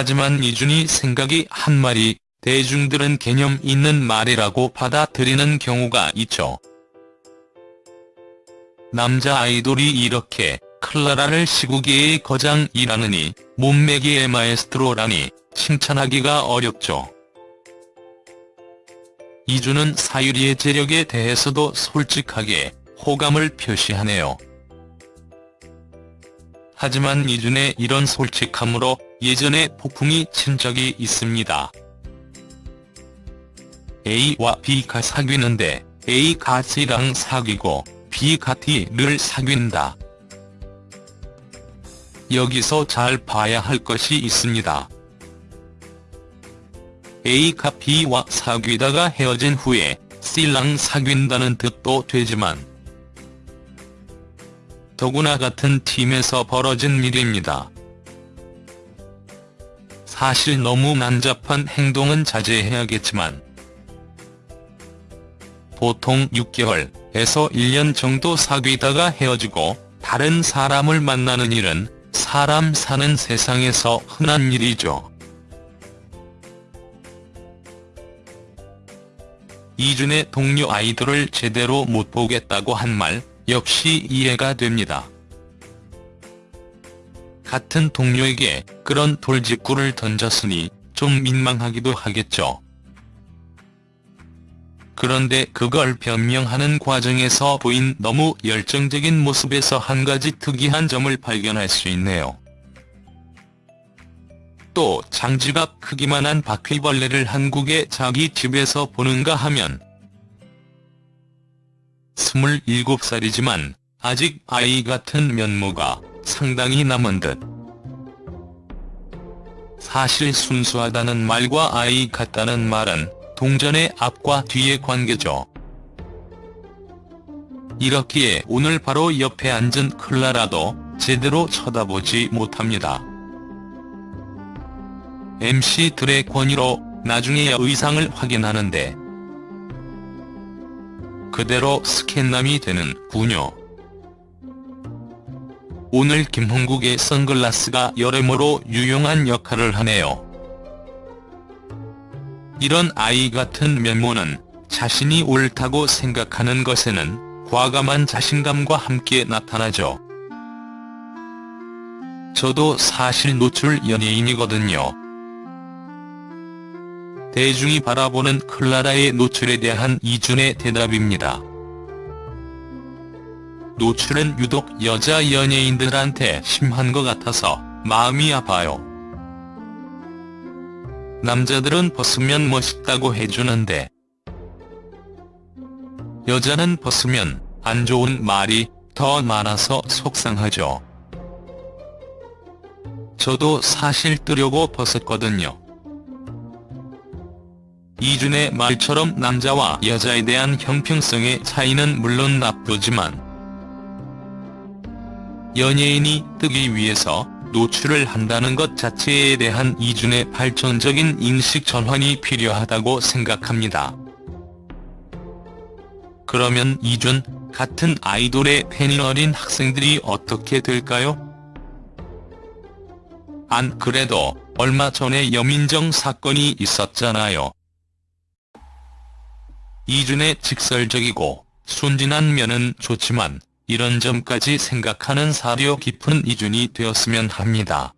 하지만 이준이 생각이 한 말이 대중들은 개념 있는 말이라고 받아들이는 경우가 있죠. 남자 아이돌이 이렇게 클라라를 시국계의 거장이라느니 몸매기의 마에스트로라니 칭찬하기가 어렵죠. 이준은 사유리의 재력에 대해서도 솔직하게 호감을 표시하네요. 하지만 이준의 이런 솔직함으로 예전에 폭풍이 친 적이 있습니다. A와 B가 사귀는데 A가 C랑 사귀고 B가 D를 사귄다. 여기서 잘 봐야 할 것이 있습니다. A가 B와 사귀다가 헤어진 후에 C랑 사귄다는 뜻도 되지만 더구나 같은 팀에서 벌어진 일입니다. 사실 너무 난잡한 행동은 자제해야겠지만 보통 6개월에서 1년 정도 사귀다가 헤어지고 다른 사람을 만나는 일은 사람 사는 세상에서 흔한 일이죠. 이준의 동료 아이돌을 제대로 못 보겠다고 한 말 역시 이해가 됩니다. 같은 동료에게 그런 돌직구를 던졌으니 좀 민망하기도 하겠죠. 그런데 그걸 변명하는 과정에서 보인 너무 열정적인 모습에서 한 가지 특이한 점을 발견할 수 있네요. 또 장지갑 크기만한 바퀴벌레를 한국의 자기 집에서 보는가 하면 27살이지만 아직 아이 같은 면모가 상당히 남은 듯. 사실 순수하다는 말과 아이 같다는 말은 동전의 앞과 뒤의 관계죠. 이렇기에 오늘 바로 옆에 앉은 클라라도 제대로 쳐다보지 못합니다. MC들의 권유로 나중에 의상을 확인하는데 그대로 스캔남이 되는 군요. 오늘 김홍국의 선글라스가 여러모로 유용한 역할을 하네요. 이런 아이 같은 면모는 자신이 옳다고 생각하는 것에는 과감한 자신감과 함께 나타나죠. 저도 사실 노출 연예인이거든요. 대중이 바라보는 클라라의 노출에 대한 이준의 대답입니다. 노출은 유독 여자 연예인들한테 심한 것 같아서 마음이 아파요. 남자들은 벗으면 멋있다고 해주는데 여자는 벗으면 안 좋은 말이 더 많아서 속상하죠. 저도 사실 뜨려고 벗었거든요. 이준의 말처럼 남자와 여자에 대한 형평성의 차이는 물론 나쁘지만 연예인이 뜨기 위해서 노출을 한다는 것 자체에 대한 이준의 발전적인 인식 전환이 필요하다고 생각합니다. 그러면 이준 같은 아이돌의 팬이 어린 학생들이 어떻게 될까요? 안 그래도 얼마 전에 여민정 사건이 있었잖아요. 이준의 직설적이고 순진한 면은 좋지만 이런 점까지 생각하는 사려 깊은 이준이 되었으면 합니다.